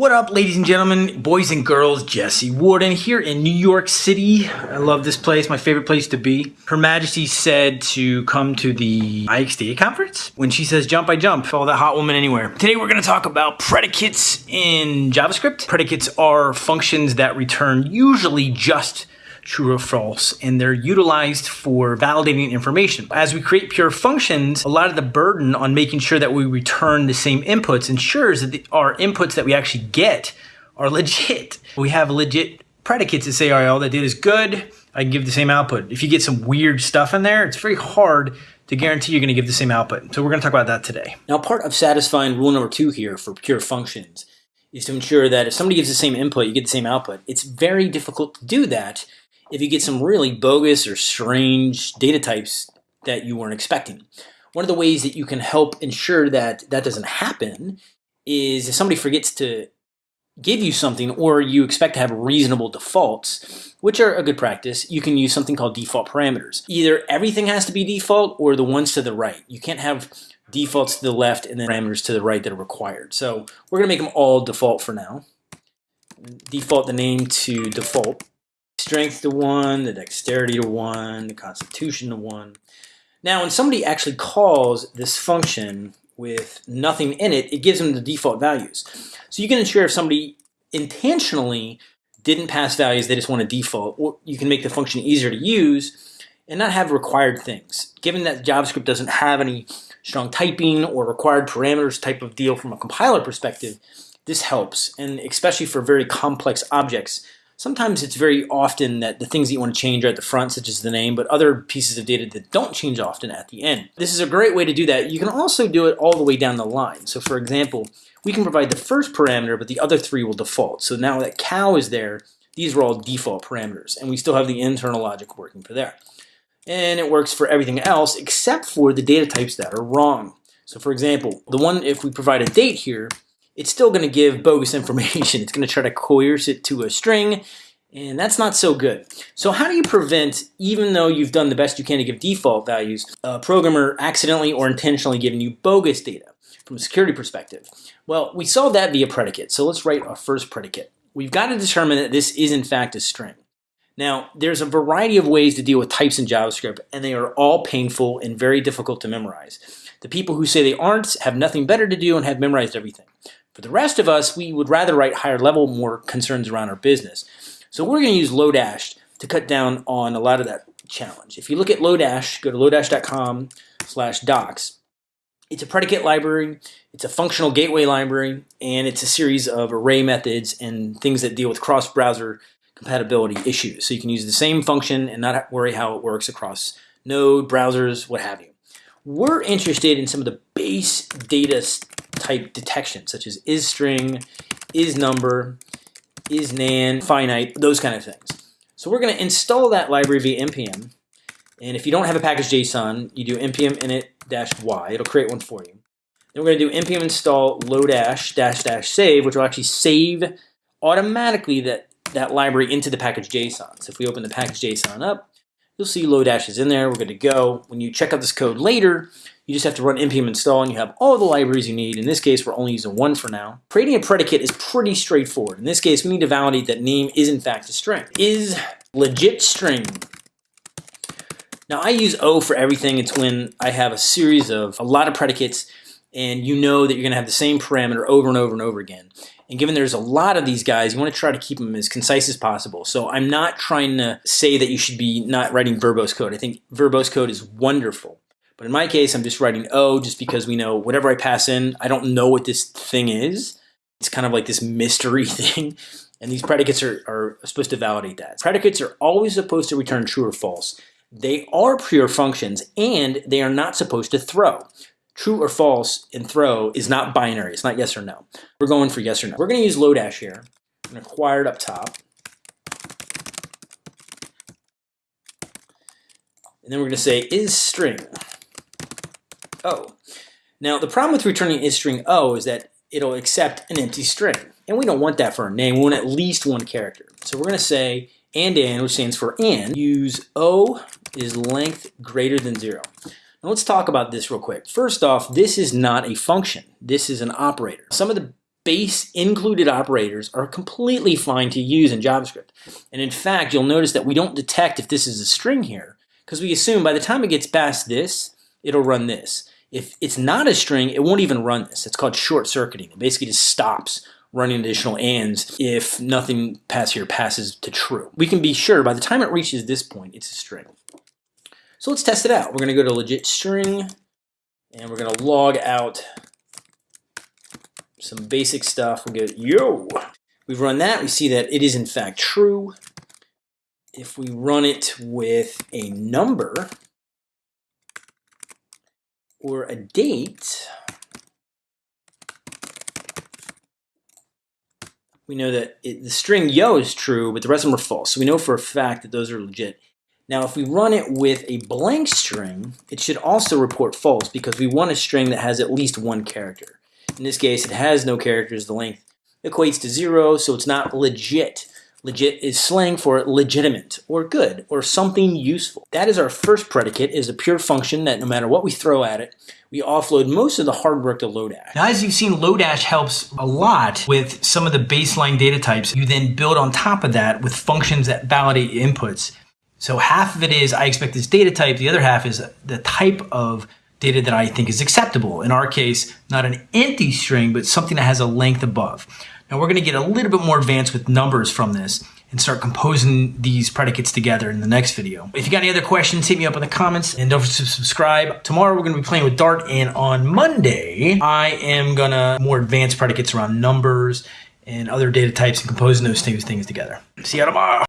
What up, ladies and gentlemen, boys and girls, Jesse Warden here in New York City. I love this place, my favorite place to be. Her Majesty said to come to the IXDA conference. When she says jump, I jump. Follow that hot woman anywhere. Today we're gonna talk about predicates in JavaScript. Predicates are functions that return usually just true or false, and they're utilized for validating information. As we create pure functions, a lot of the burden on making sure that we return the same inputs ensures that the, our inputs that we actually get are legit. We have legit predicates that say, all right, all that data is good, I can give the same output. If you get some weird stuff in there, it's very hard to guarantee you're going to give the same output. So we're going to talk about that today. Now, part of satisfying rule number two here for pure functions is to ensure that if somebody gives the same input, you get the same output. It's very difficult to do that if you get some really bogus or strange data types that you weren't expecting. One of the ways that you can help ensure that that doesn't happen is if somebody forgets to give you something or you expect to have reasonable defaults, which are a good practice, you can use something called default parameters. Either everything has to be default or the ones to the right. You can't have defaults to the left and then parameters to the right that are required. So we're gonna make them all default for now. Default the name to default strength to one, the dexterity to one, the constitution to one. Now, when somebody actually calls this function with nothing in it, it gives them the default values. So you can ensure if somebody intentionally didn't pass values, they just want a default, or you can make the function easier to use and not have required things. Given that JavaScript doesn't have any strong typing or required parameters type of deal from a compiler perspective, this helps, and especially for very complex objects Sometimes it's very often that the things that you want to change are at the front, such as the name, but other pieces of data that don't change often at the end. This is a great way to do that. You can also do it all the way down the line. So for example, we can provide the first parameter, but the other three will default. So now that cow is there, these are all default parameters, and we still have the internal logic working for there. And it works for everything else except for the data types that are wrong. So for example, the one, if we provide a date here, it's still going to give bogus information. It's going to try to coerce it to a string, and that's not so good. So how do you prevent, even though you've done the best you can to give default values, a programmer accidentally or intentionally giving you bogus data from a security perspective? Well, we solved that via predicate. So let's write our first predicate. We've got to determine that this is in fact a string. Now, there's a variety of ways to deal with types in JavaScript, and they are all painful and very difficult to memorize. The people who say they aren't have nothing better to do and have memorized everything. The rest of us, we would rather write higher level, more concerns around our business. So we're going to use Lodash to cut down on a lot of that challenge. If you look at Lodash, go to lodash.com slash docs. It's a predicate library, it's a functional gateway library, and it's a series of array methods and things that deal with cross-browser compatibility issues. So you can use the same function and not worry how it works across node, browsers, what have you. We're interested in some of the base data type detection, such as is string, is number, is nan, finite, those kind of things. So we're going to install that library via npm. And if you don't have a package JSON, you do npm init-y. It'll create one for you. Then we're going to do npm install lodash dash dash save, which will actually save automatically that, that library into the package JSON. So if we open the package JSON up, you'll see Lodash is in there. We're good to go. When you check out this code later, you just have to run npm install and you have all the libraries you need. In this case, we're only using one for now. Creating a predicate is pretty straightforward. In this case, we need to validate that name is in fact a string. Is legit string. Now I use O for everything. It's when I have a series of a lot of predicates and you know that you're going to have the same parameter over and over and over again. And given there's a lot of these guys, you want to try to keep them as concise as possible. So I'm not trying to say that you should be not writing verbose code. I think verbose code is wonderful. But in my case, I'm just writing O just because we know whatever I pass in, I don't know what this thing is. It's kind of like this mystery thing. And these predicates are, are supposed to validate that. Predicates are always supposed to return true or false. They are pure functions and they are not supposed to throw. True or false in throw is not binary. It's not yes or no. We're going for yes or no. We're going to use Lodash here. and acquired up top. And then we're going to say is string. O. Now, the problem with returning is string O is that it'll accept an empty string. And we don't want that for our name. We want at least one character. So we're going to say and and, which stands for and, use O is length greater than zero. Now let's talk about this real quick. First off, this is not a function. This is an operator. Some of the base included operators are completely fine to use in JavaScript. And in fact, you'll notice that we don't detect if this is a string here because we assume by the time it gets past this, it'll run this. If it's not a string, it won't even run this. It's called short circuiting. It basically just stops running additional ands if nothing past here passes to true. We can be sure by the time it reaches this point, it's a string. So let's test it out. We're going to go to legit string and we're going to log out some basic stuff. We'll go, yo. We've run that. We see that it is in fact true. If we run it with a number or a date, we know that it, the string yo is true, but the rest of them are false. So we know for a fact that those are legit. Now, if we run it with a blank string, it should also report false because we want a string that has at least one character. In this case, it has no characters. The length equates to zero, so it's not legit. Legit is slang for legitimate or good or something useful. That is our first predicate is a pure function that no matter what we throw at it, we offload most of the hard work to Lodash. Now, as you've seen, Lodash helps a lot with some of the baseline data types. You then build on top of that with functions that validate inputs. So half of it is I expect this data type. The other half is the type of data that I think is acceptable. In our case, not an empty string, but something that has a length above. Now we're gonna get a little bit more advanced with numbers from this and start composing these predicates together in the next video. If you got any other questions, hit me up in the comments and don't forget to subscribe. Tomorrow we're gonna be playing with Dart and on Monday, I am gonna more advanced predicates around numbers and other data types and composing those things, things together. See you tomorrow.